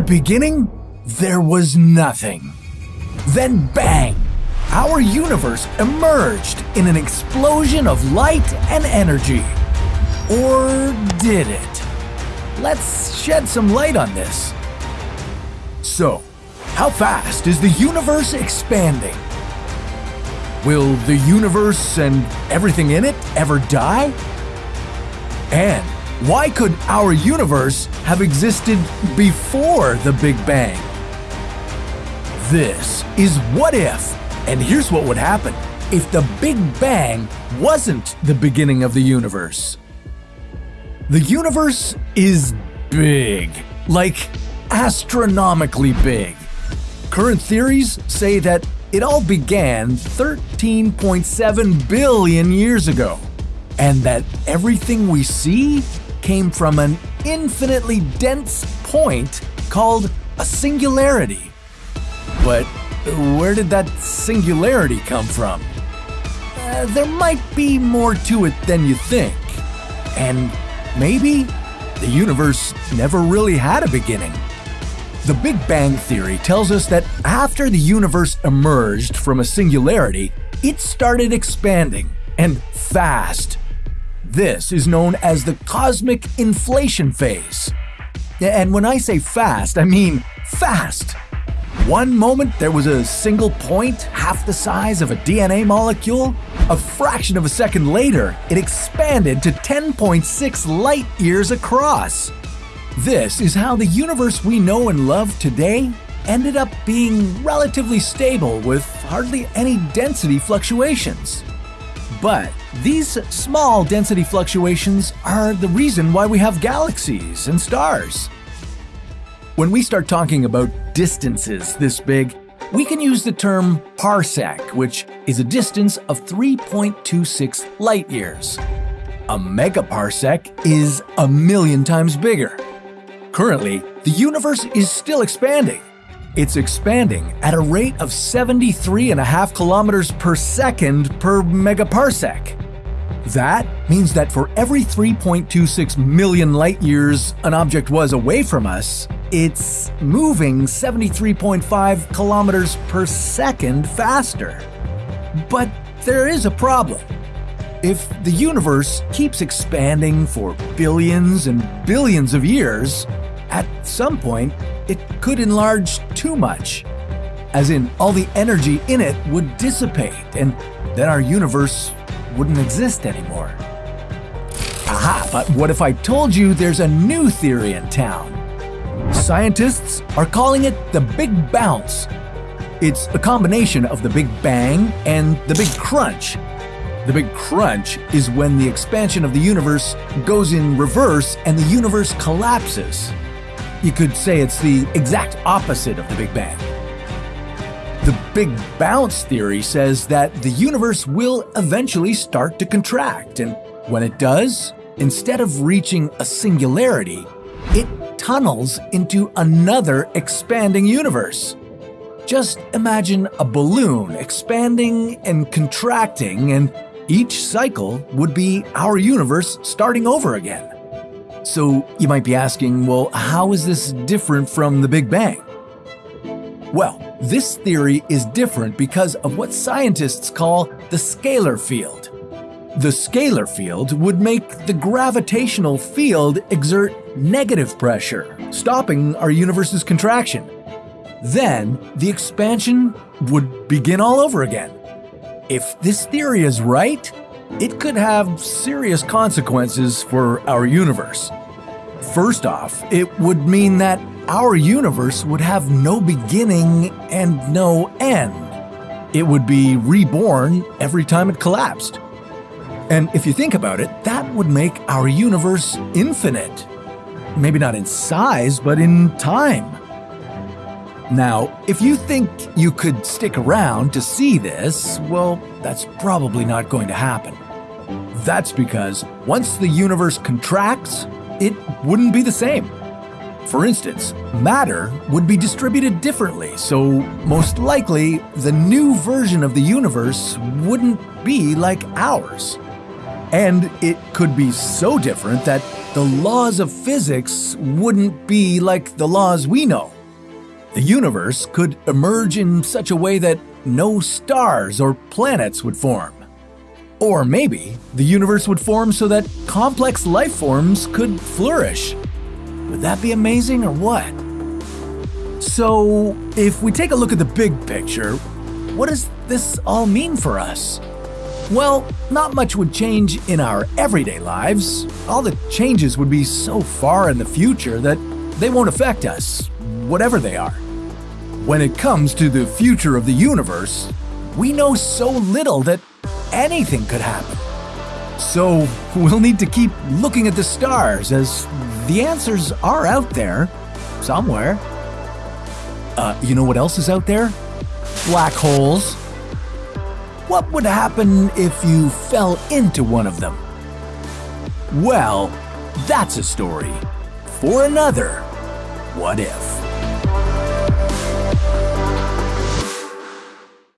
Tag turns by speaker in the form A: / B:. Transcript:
A: the beginning, there was nothing. Then bang! Our universe emerged in an explosion of light and energy. Or did it? Let's shed some light on this. So, how fast is the universe expanding? Will the universe and everything in it ever die? And why could our universe have existed before the Big Bang? This is What If, and here's what would happen if the Big Bang wasn't the beginning of the universe. The universe is big, like astronomically big. Current theories say that it all began 13.7 billion years ago, and that everything we see came from an infinitely dense point called a singularity. But where did that singularity come from? Uh, there might be more to it than you think. And maybe the universe never really had a beginning. The Big Bang Theory tells us that after the universe emerged from a singularity, it started expanding, and fast. This is known as the cosmic inflation phase. And when I say fast, I mean fast. One moment there was a single point half the size of a DNA molecule. A fraction of a second later, it expanded to 10.6 light years across. This is how the universe we know and love today ended up being relatively stable with hardly any density fluctuations. But these small density fluctuations are the reason why we have galaxies and stars. When we start talking about distances this big, we can use the term parsec, which is a distance of 3.26 light years. A megaparsec is a million times bigger. Currently, the universe is still expanding. It's expanding at a rate of 73.5 kilometers per second per megaparsec. That means that for every 3.26 million light years an object was away from us, it's moving 73.5 kilometers per second faster. But there is a problem. If the universe keeps expanding for billions and billions of years, at some point it could enlarge too much. As in, all the energy in it would dissipate, and then our universe wouldn't exist anymore. Aha, but what if I told you there's a new theory in town? Scientists are calling it the Big Bounce. It's a combination of the Big Bang and the Big Crunch. The Big Crunch is when the expansion of the universe goes in reverse and the universe collapses. You could say it's the exact opposite of the Big Bang. The Big Bounce theory says that the universe will eventually start to contract, and when it does, instead of reaching a singularity, it tunnels into another expanding universe. Just imagine a balloon expanding and contracting, and each cycle would be our universe starting over again. So you might be asking, well, how is this different from the Big Bang? Well, this theory is different because of what scientists call the scalar field. The scalar field would make the gravitational field exert negative pressure, stopping our universe's contraction. Then the expansion would begin all over again. If this theory is right, it could have serious consequences for our universe. First off, it would mean that our universe would have no beginning and no end. It would be reborn every time it collapsed. And if you think about it, that would make our universe infinite. Maybe not in size, but in time. Now, if you think you could stick around to see this, well, that's probably not going to happen. That's because once the universe contracts, it wouldn't be the same. For instance, matter would be distributed differently, so most likely the new version of the universe wouldn't be like ours. And it could be so different that the laws of physics wouldn't be like the laws we know. The universe could emerge in such a way that no stars or planets would form. Or maybe the universe would form so that complex life forms could flourish. Would that be amazing or what? So, if we take a look at the big picture, what does this all mean for us? Well, not much would change in our everyday lives. All the changes would be so far in the future that they won't affect us, whatever they are. When it comes to the future of the universe, we know so little that anything could happen. So we'll need to keep looking at the stars as the answers are out there somewhere. Uh, you know what else is out there? Black holes. What would happen if you fell into one of them? Well, that's a story for another What If.